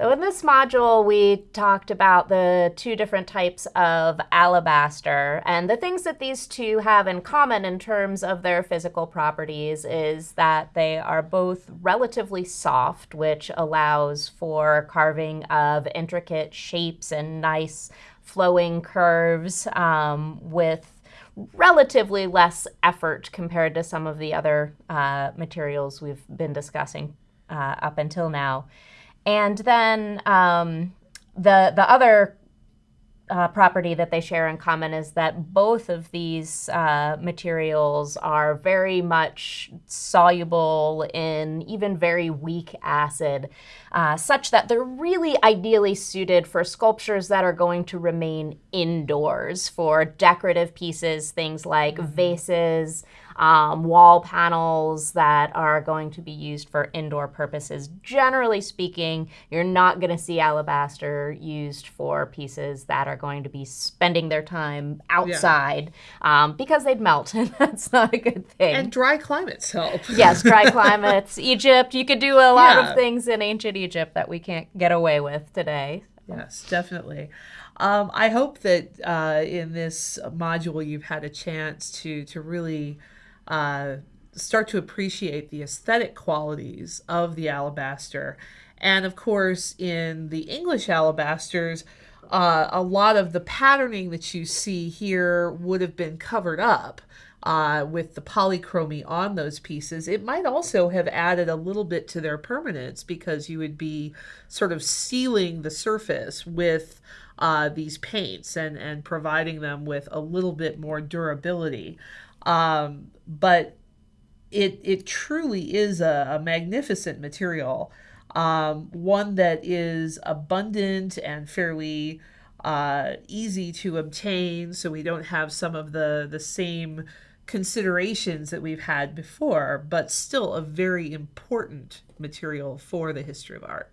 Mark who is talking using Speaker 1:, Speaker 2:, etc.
Speaker 1: So in this module, we talked about the two different types of alabaster. And the things that these two have in common in terms of their physical properties is that they are both relatively soft, which allows for carving of intricate shapes and nice flowing curves um, with relatively less effort compared to some of the other uh, materials we've been discussing uh, up until now. And then um, the the other uh, property that they share in common is that both of these uh, materials are very much soluble in even very weak acid, uh, such that they're really ideally suited for sculptures that are going to remain indoors for decorative pieces, things like mm-hmm. vases um, wall panels that are going to be used for indoor purposes. Generally speaking, you're not going to see alabaster used for pieces that are going to be spending their time outside yeah. um, because they'd melt, and that's not a good thing.
Speaker 2: And dry climates help.
Speaker 1: yes, dry climates. Egypt, you could do a lot yeah. of things in ancient Egypt that we can't get away with today.
Speaker 2: Yes, definitely. Um, I hope that uh, in this module you've had a chance to to really uh, start to appreciate the aesthetic qualities of the alabaster. And of course, in the English alabasters, uh, a lot of the patterning that you see here would have been covered up uh, with the polychromy on those pieces. It might also have added a little bit to their permanence because you would be sort of sealing the surface with uh, these paints and, and providing them with a little bit more durability. Um, but it it truly is a, a magnificent material, um, one that is abundant and fairly uh, easy to obtain. So we don't have some of the the same considerations that we've had before, but still a very important material for the history of art.